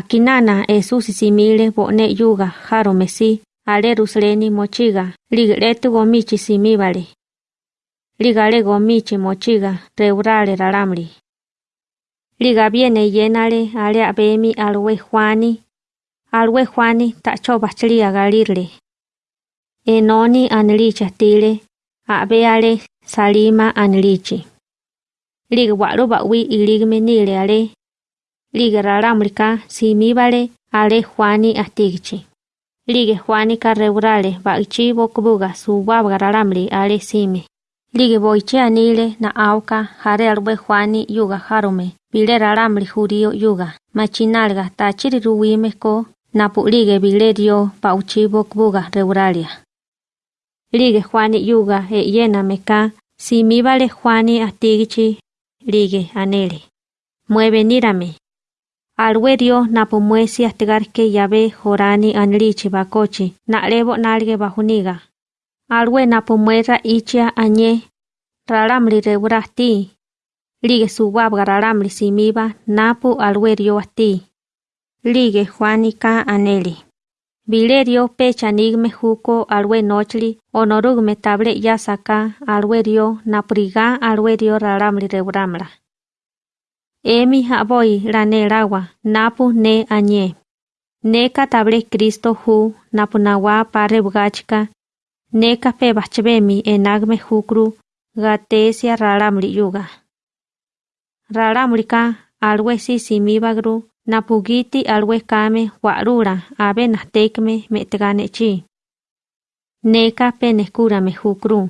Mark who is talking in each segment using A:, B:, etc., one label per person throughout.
A: akinana esu sisimile vo'ne yuga jaro mesí a lerusalén mochiga ligletu gomichi simivale ligale gomichi mochiga reurale ralamli ligaviene yénale ale abemi alue juani alue juani tacho vachli agalirle enoni anlichi atile a'be ale salima anlichi. Ligwa'lu va'wi iligmenile ale Lige raramrika simibale ale Juani astigichi. Lige Juani karreurale baichi bokbuga subabga raramri ale sime. Lige boiche anile na auka jare Juani yuga jarume bile raramri jurio yuga machinalga tachiri ruwime ko napu lige bile dio bauchi bokbuga reuralia. Lige Juani yuga e yena meka simibale Juani astigichi lige anele. Mueve nírame. Alwerio napo muesi astigarke yabe jorani anlichi bakochi na lebo nalge bajuniga. Alwe napo muera ichia añe ralamri reurasti. Lige subabga ralamri simiba napo alwerio asti. Lige Juanica aneli. Bilerio pecha nigme juko alwe nochli onorugme table yasaka alwerio napriga alwerio ralamri reuramla. Emi haboi ranelawa napu ne añe. Neka table Cristo hu napu nawa pare bugachika. Neka pe bachbemi enagme hukru gatesia ralamri yuga. Ralamrika alwe si simibagru napugiti alwe kame warura abe nastekme metegane chi. Neka pe nekurame hukru.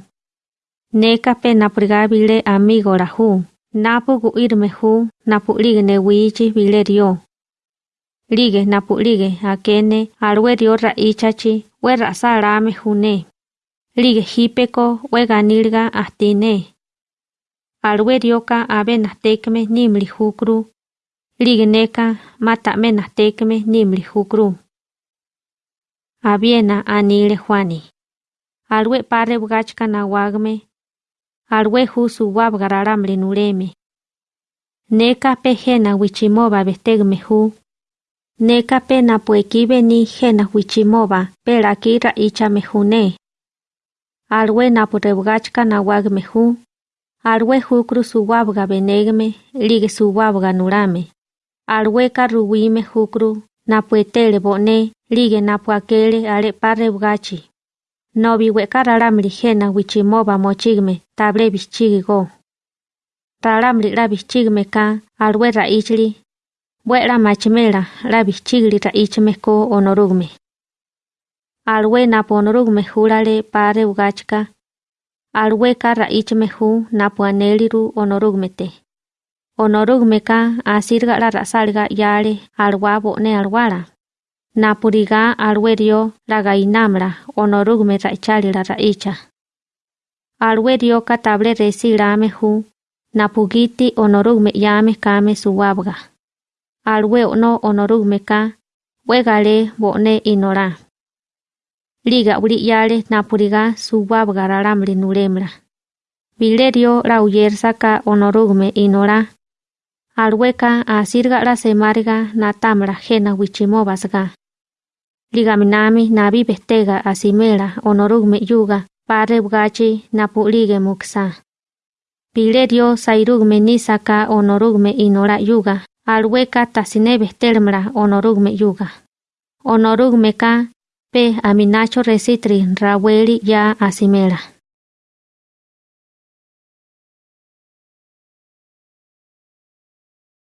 A: Neka pe naprigabile amigo rahu. Napukuirme ju napulíge newíchi Lige Ríge napulíge akéne alwerio raíchachi we ra rasáarame june. Lige hipeko we ganilga ahtíne. Alwerioka abe nahtékeme nímli jukru. Ríge neka matame nahtékeme nímli hukru. Abiena anile Juani. Alwe pare bgachka nawagme wagme alwe husu wabgararamle nureme. Neka pe jena wichimoba bestegme hu. Neka pe napuekibe ni jena wichimoba pelaki raichame hune. Alwe napurebgachka na wagme hu. Alwe hukru suwabga benegme lige suwabga nurame. Alwe karuwime hukru napuetele bone lige napuakele ale no biwe kararamri jena wichimoba mochigme tabre bichigigo. Raramri ra bichigme alwe ra ichli, buera machimela ra bichigli ra ichme ko onorugme. Alwe na ponorugme hurale pare ugachka, alwe ka ra ichme hu na puaneliru onorugmete. Onorugme ka ra rasalga yale alwa bo ne alwara. La gainamra onorugme raichali la raicha. Alwerio katable resilame hu, napugiti onorugme yame kame suwabga. Alwe ono onorugme ka, wegale bone inora. Liga uri yale napuriga suwabga ralamri nuremra. Bilerio la uyersaka onorugme inora. Alweka asirga la semarga natamra jena wichimobasga. Ligaminami nabi bestega asimela onorugme yuga pare bugachi napulige muksa. Pilerio sairugme nisaka onorugme inora yuga alweka tasine bestelmra onorugme yuga. Onorugme ka pe aminacho resitri raweli ya asimela.